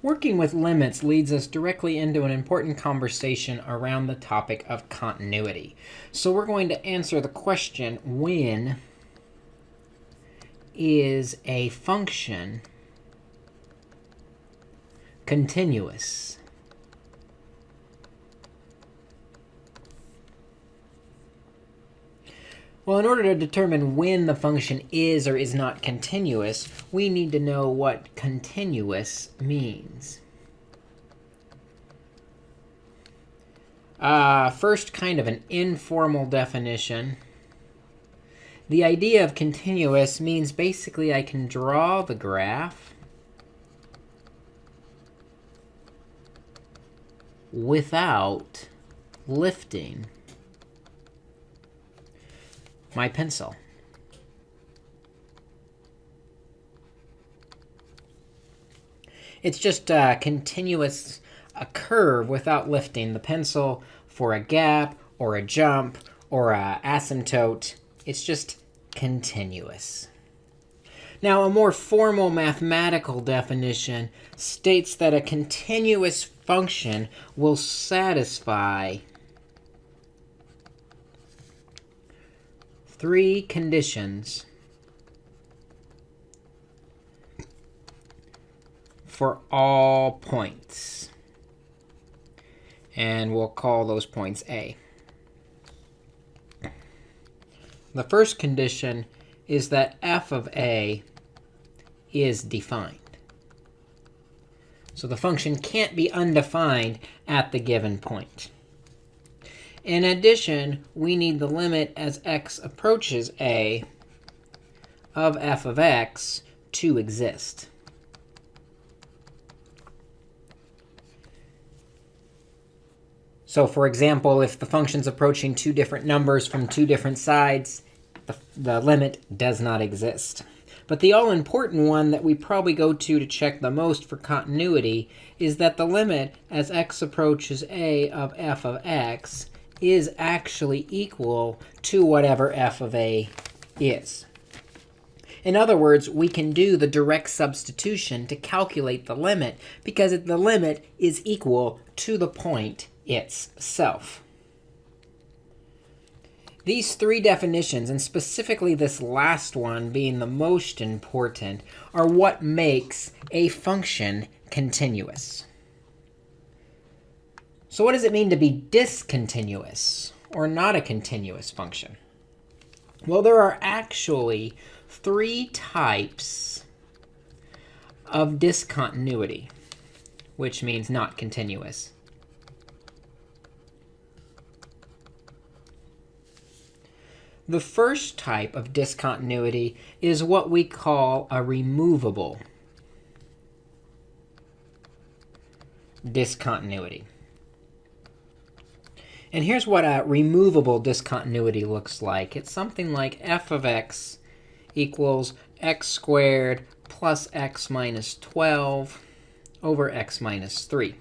Working with limits leads us directly into an important conversation around the topic of continuity. So we're going to answer the question, when is a function continuous? Well, in order to determine when the function is or is not continuous, we need to know what continuous means. Uh, first, kind of an informal definition. The idea of continuous means basically I can draw the graph without lifting my pencil. It's just a continuous a curve without lifting the pencil for a gap or a jump or a asymptote. It's just continuous. Now, a more formal mathematical definition states that a continuous function will satisfy three conditions for all points. And we'll call those points A. The first condition is that f of a is defined. So the function can't be undefined at the given point. In addition, we need the limit as x approaches a of f of x to exist. So for example, if the function's approaching two different numbers from two different sides, the, the limit does not exist. But the all-important one that we probably go to to check the most for continuity is that the limit as x approaches a of f of x is actually equal to whatever f of a is. In other words, we can do the direct substitution to calculate the limit because the limit is equal to the point itself. These three definitions, and specifically this last one being the most important, are what makes a function continuous. So what does it mean to be discontinuous or not a continuous function? Well, there are actually three types of discontinuity, which means not continuous. The first type of discontinuity is what we call a removable discontinuity. And here's what a removable discontinuity looks like. It's something like f of x equals x squared plus x minus 12 over x minus 3.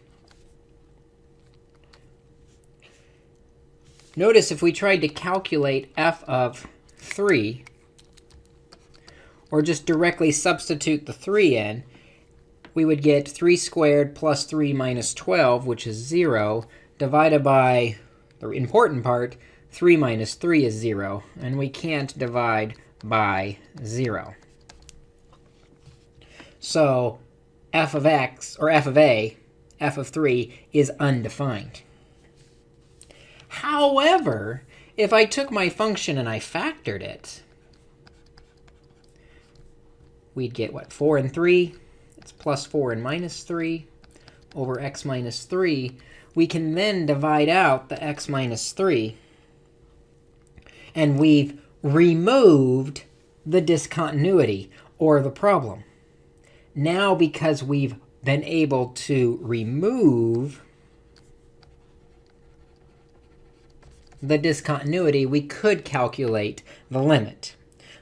Notice if we tried to calculate f of 3, or just directly substitute the 3 in, we would get 3 squared plus 3 minus 12, which is 0, divided by the important part, 3 minus 3 is 0. And we can't divide by 0. So f of x, or f of a, f of 3, is undefined. However, if I took my function and I factored it, we'd get, what, 4 and 3? It's plus 4 and minus 3 over x minus 3 we can then divide out the x minus 3. And we've removed the discontinuity or the problem. Now, because we've been able to remove the discontinuity, we could calculate the limit.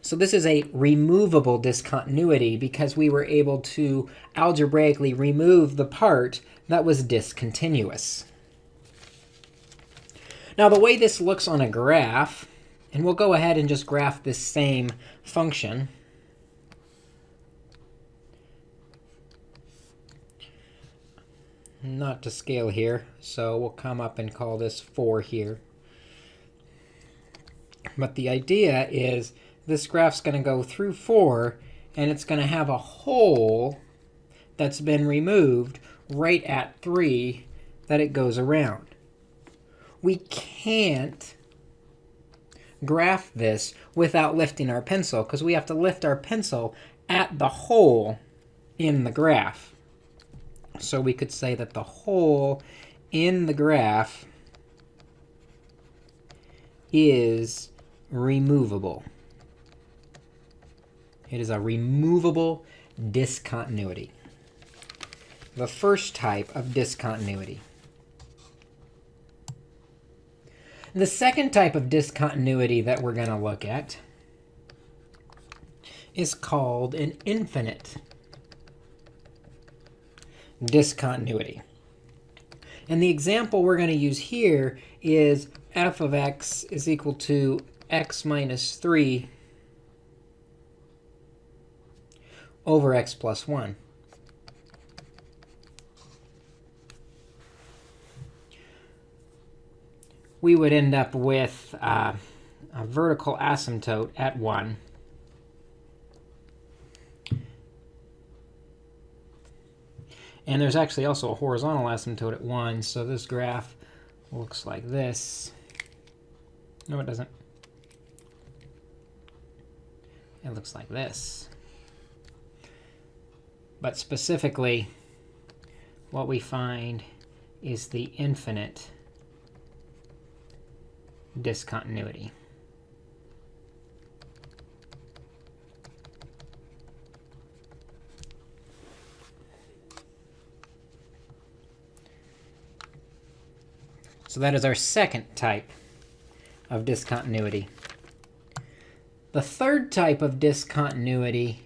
So this is a removable discontinuity because we were able to algebraically remove the part that was discontinuous. Now, the way this looks on a graph, and we'll go ahead and just graph this same function. not to scale here, so we'll come up and call this 4 here. But the idea is this graph's going to go through 4, and it's going to have a hole that's been removed right at 3 that it goes around. We can't graph this without lifting our pencil, because we have to lift our pencil at the hole in the graph. So we could say that the hole in the graph is removable. It is a removable discontinuity. The first type of discontinuity. The second type of discontinuity that we're going to look at is called an infinite discontinuity. And the example we're going to use here is f of x is equal to x minus 3 over x plus 1. We would end up with uh, a vertical asymptote at 1 And there's actually also a horizontal asymptote at 1, so this graph looks like this. No, it doesn't. It looks like this. But specifically, what we find is the infinite discontinuity. So that is our second type of discontinuity. The third type of discontinuity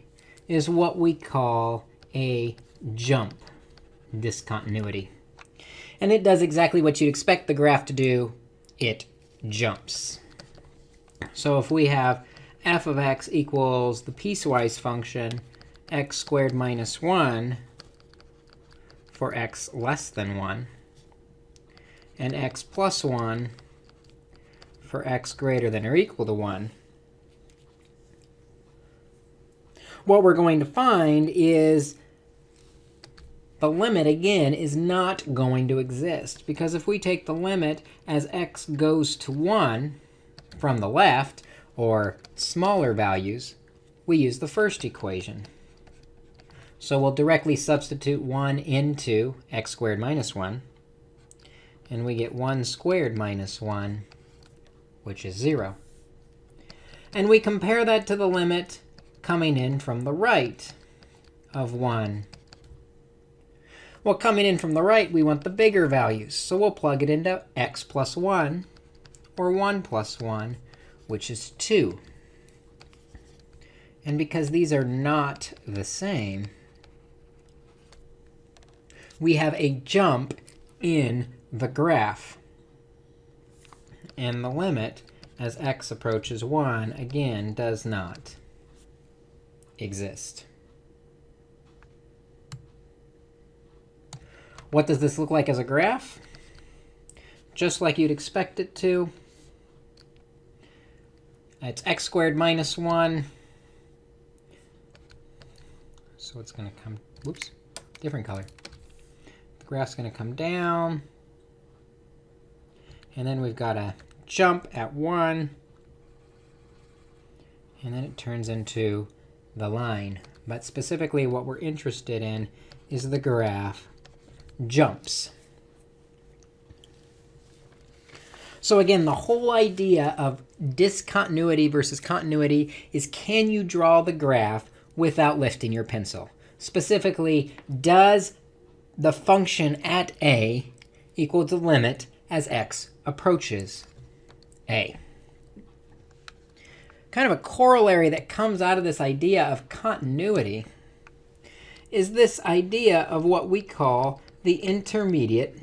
is what we call a jump discontinuity. And it does exactly what you'd expect the graph to do. It jumps. So if we have f of x equals the piecewise function x squared minus 1 for x less than 1, and x plus 1 for x greater than or equal to 1. What we're going to find is the limit, again, is not going to exist. Because if we take the limit as x goes to 1 from the left, or smaller values, we use the first equation. So we'll directly substitute 1 into x squared minus 1 and we get 1 squared minus 1, which is 0. And we compare that to the limit coming in from the right of 1. Well, coming in from the right, we want the bigger values. So we'll plug it into x plus 1, or 1 plus 1, which is 2. And because these are not the same, we have a jump in the graph. And the limit as x approaches 1, again, does not exist. What does this look like as a graph? Just like you'd expect it to. It's x squared minus 1. So it's going to come, whoops, different color. The graph's going to come down. And then we've got a jump at 1. And then it turns into the line. But specifically, what we're interested in is the graph jumps. So again, the whole idea of discontinuity versus continuity is can you draw the graph without lifting your pencil? Specifically, does the function at a equal the limit as x approaches A. Kind of a corollary that comes out of this idea of continuity is this idea of what we call the intermediate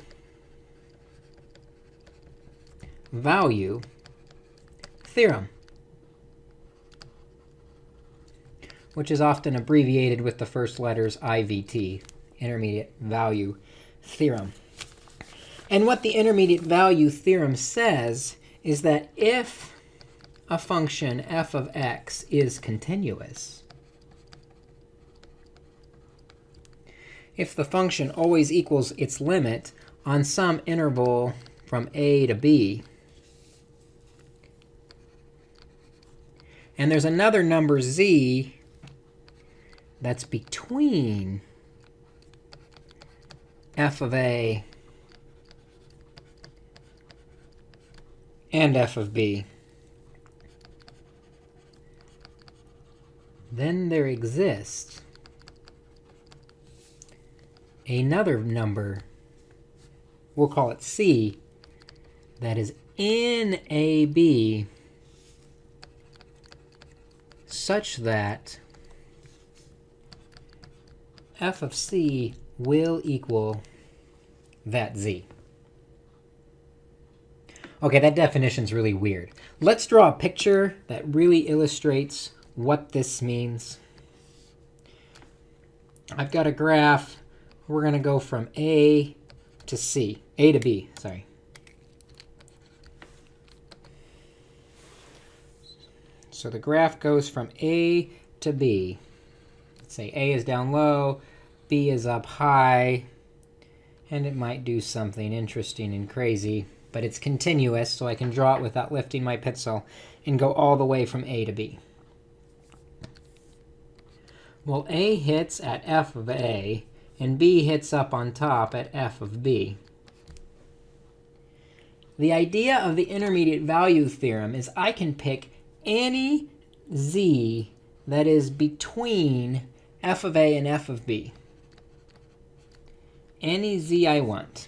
value theorem, which is often abbreviated with the first letters IVT, intermediate value theorem. And what the intermediate value theorem says is that if a function f of x is continuous, if the function always equals its limit on some interval from a to b, and there's another number z that's between f of a and f of b, then there exists another number, we'll call it c, that is in AB such that f of c will equal that z. OK, that definition's really weird. Let's draw a picture that really illustrates what this means. I've got a graph. We're going to go from A to C, A to B, sorry. So the graph goes from A to B. Let's say A is down low, B is up high, and it might do something interesting and crazy but it's continuous, so I can draw it without lifting my pencil and go all the way from A to B. Well, A hits at f of A, and B hits up on top at f of B. The idea of the intermediate value theorem is I can pick any z that is between f of A and f of B. Any z I want.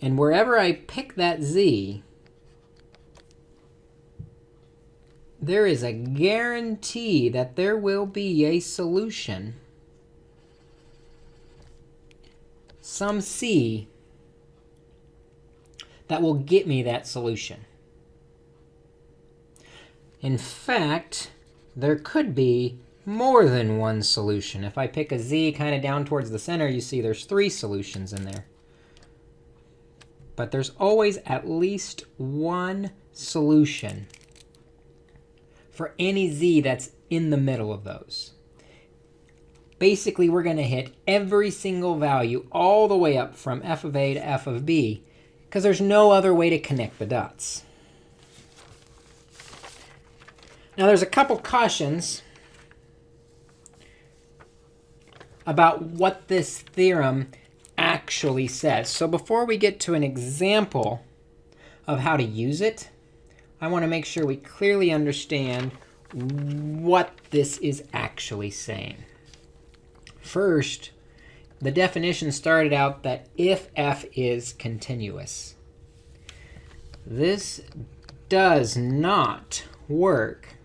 And wherever I pick that z, there is a guarantee that there will be a solution, some c, that will get me that solution. In fact, there could be more than one solution. If I pick a z kind of down towards the center, you see there's three solutions in there but there's always at least one solution for any z that's in the middle of those. Basically, we're going to hit every single value all the way up from f of a to f of b, because there's no other way to connect the dots. Now, there's a couple cautions about what this theorem actually says. So before we get to an example of how to use it, I want to make sure we clearly understand what this is actually saying. First, the definition started out that if f is continuous. This does not work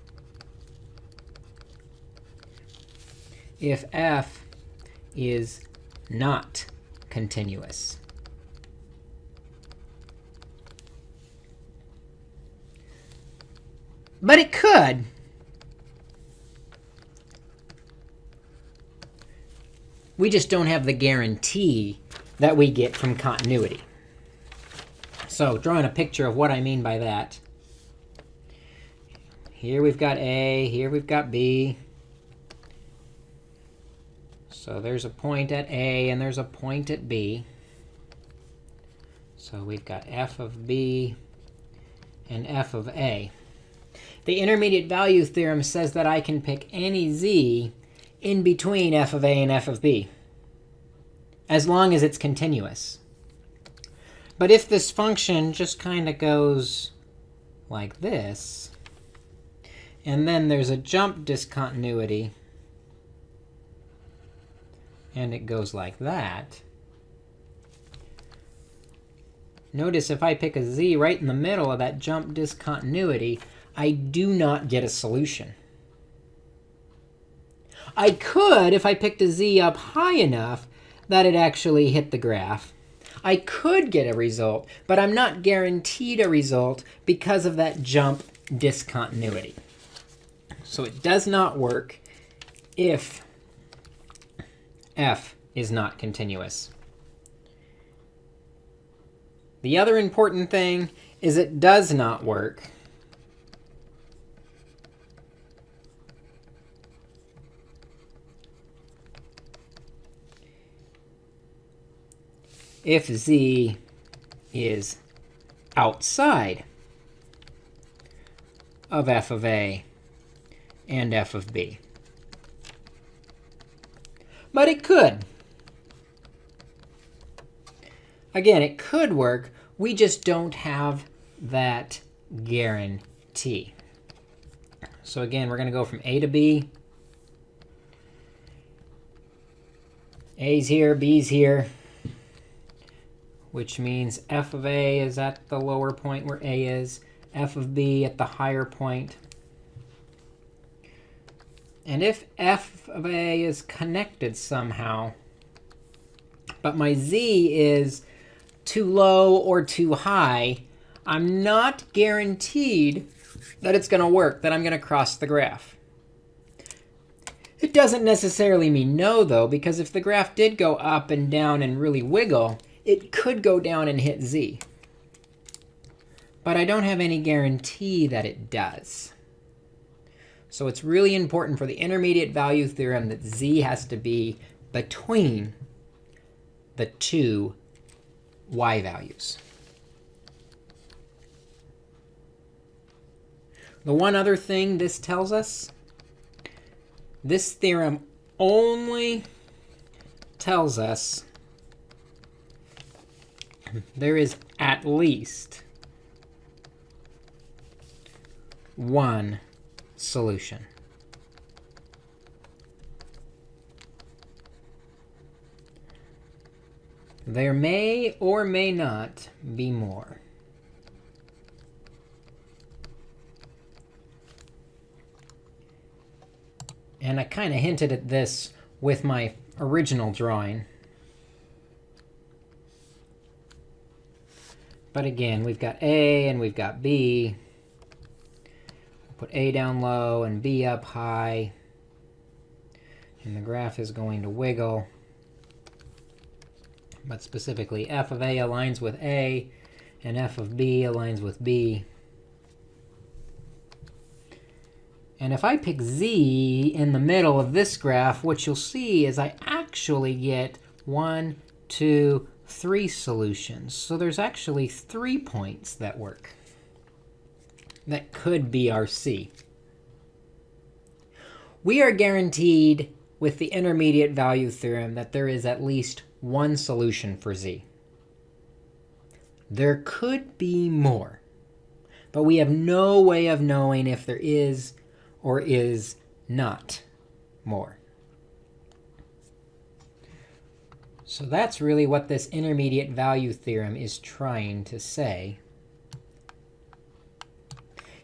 if f is not continuous. But it could. We just don't have the guarantee that we get from continuity. So drawing a picture of what I mean by that. Here we've got A, here we've got B. So there's a point at A and there's a point at B. So we've got f of b and f of a. The intermediate value theorem says that I can pick any z in between f of a and f of b, as long as it's continuous. But if this function just kind of goes like this, and then there's a jump discontinuity and it goes like that, notice if I pick a z right in the middle of that jump discontinuity, I do not get a solution. I could if I picked a z up high enough that it actually hit the graph. I could get a result, but I'm not guaranteed a result because of that jump discontinuity. So it does not work if f is not continuous. The other important thing is it does not work if z is outside of f of a and f of b. But it could. Again, it could work. We just don't have that guarantee. So again, we're going to go from A to B. A's here, B's here, which means f of A is at the lower point where A is, f of B at the higher point. And if f of A is connected somehow, but my z is too low or too high, I'm not guaranteed that it's going to work, that I'm going to cross the graph. It doesn't necessarily mean no, though, because if the graph did go up and down and really wiggle, it could go down and hit z. But I don't have any guarantee that it does. So it's really important for the intermediate value theorem that z has to be between the two y values. The one other thing this tells us, this theorem only tells us there is at least one solution. There may or may not be more. And I kind of hinted at this with my original drawing. But again, we've got A and we've got B. Put A down low and B up high. And the graph is going to wiggle. But specifically, f of A aligns with A, and f of B aligns with B. And if I pick z in the middle of this graph, what you'll see is I actually get one, two, three solutions. So there's actually three points that work. That could be our c. We are guaranteed with the intermediate value theorem that there is at least one solution for z. There could be more, but we have no way of knowing if there is or is not more. So that's really what this intermediate value theorem is trying to say,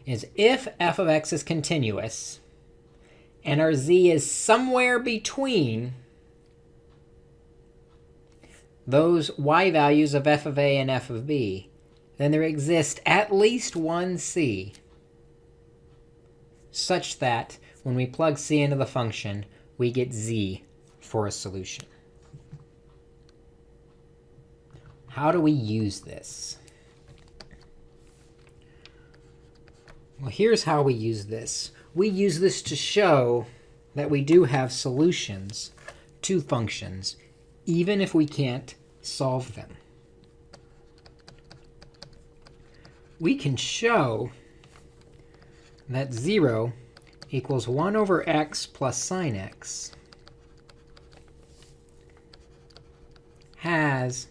is if f of x is continuous, and our z is somewhere between those y values of f of a and f of b, then there exists at least one c such that when we plug c into the function, we get z for a solution. How do we use this? Well, here's how we use this. We use this to show that we do have solutions to functions, even if we can't solve them. We can show that 0 equals 1 over x plus sine x has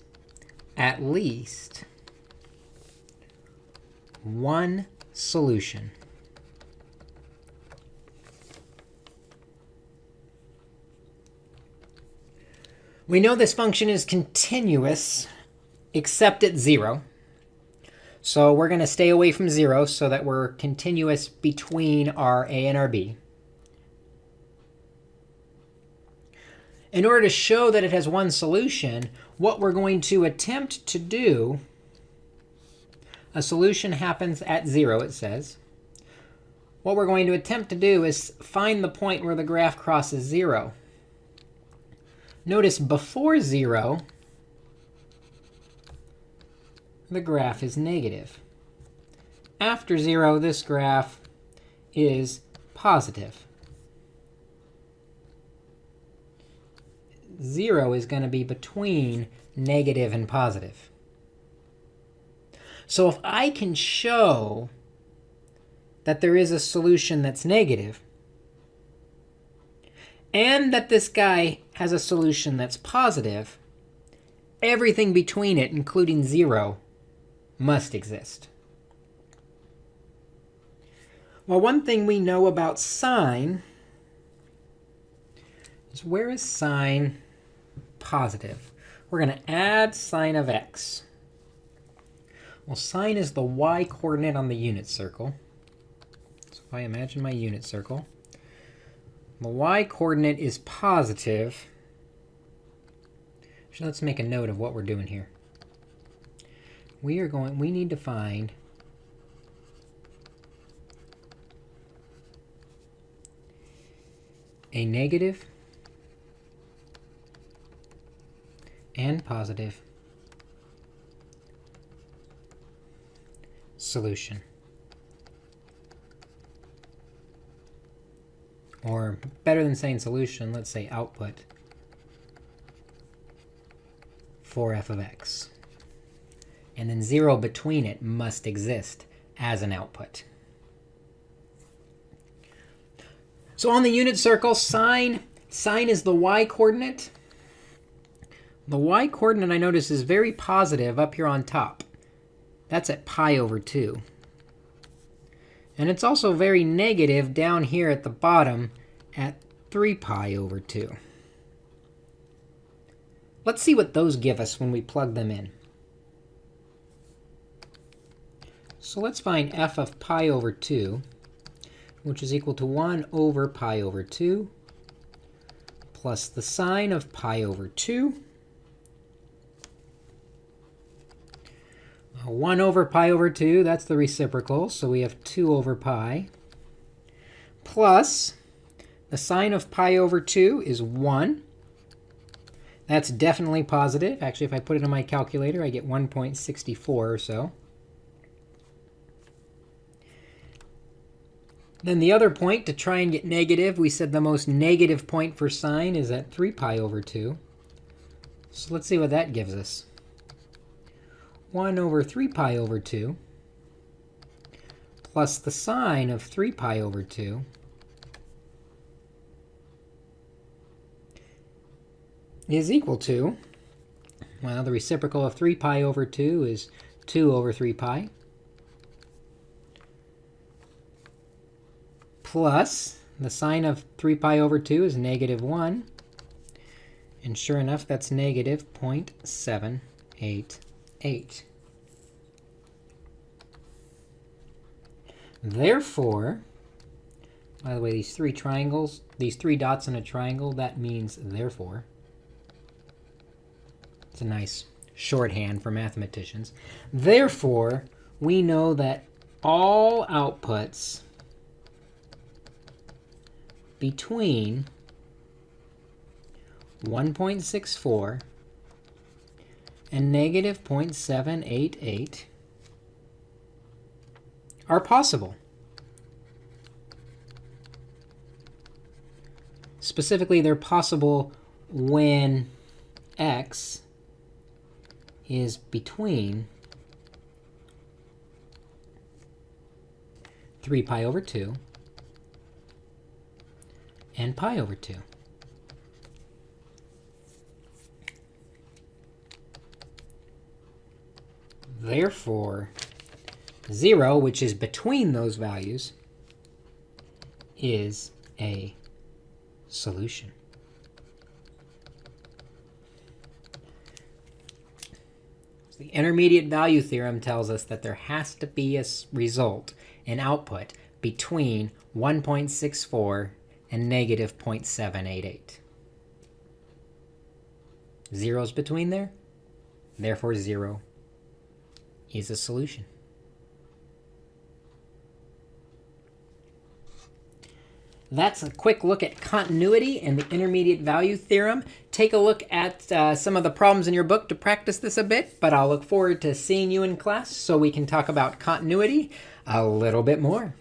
at least one solution. We know this function is continuous except at 0. So we're going to stay away from 0 so that we're continuous between our a and our b. In order to show that it has one solution, what we're going to attempt to do, a solution happens at 0, it says. What we're going to attempt to do is find the point where the graph crosses 0. Notice before 0, the graph is negative. After 0, this graph is positive. 0 is going to be between negative and positive. So if I can show that there is a solution that's negative, and that this guy has a solution that's positive, everything between it, including 0, must exist. Well, one thing we know about sine is where is sine positive? We're going to add sine of x. Well, sine is the y-coordinate on the unit circle. So if I imagine my unit circle, the y-coordinate is positive. So let's make a note of what we're doing here. We are going, we need to find a negative and positive solution. Or better than saying solution, let's say output for f of x. And then 0 between it must exist as an output. So on the unit circle, sine, sine is the y-coordinate. The y-coordinate, I notice, is very positive up here on top. That's at pi over 2. And it's also very negative down here at the bottom at 3 pi over 2. Let's see what those give us when we plug them in. So let's find f of pi over 2 which is equal to 1 over pi over 2 plus the sine of pi over 2. 1 over pi over 2, that's the reciprocal, so we have 2 over pi, plus the sine of pi over 2 is 1. That's definitely positive. Actually, if I put it in my calculator, I get 1.64 or so. Then the other point, to try and get negative, we said the most negative point for sine is at 3 pi over 2. So let's see what that gives us. 1 over 3 pi over 2 plus the sine of 3 pi over 2 is equal to, well, the reciprocal of 3 pi over 2 is 2 over 3 pi. plus the sine of 3 pi over 2 is negative 1. And sure enough, that's negative 0.788. Therefore, by the way, these three triangles, these three dots in a triangle, that means therefore. It's a nice shorthand for mathematicians. Therefore, we know that all outputs between 1.64 and negative 0.788 are possible. Specifically, they're possible when x is between 3 pi over 2 and pi over 2. Therefore, 0, which is between those values, is a solution. So the intermediate value theorem tells us that there has to be a result, an output, between 1.64 and negative 0.788. Zeros between there, therefore 0 is a solution. That's a quick look at continuity and the intermediate value theorem. Take a look at uh, some of the problems in your book to practice this a bit, but I'll look forward to seeing you in class so we can talk about continuity a little bit more.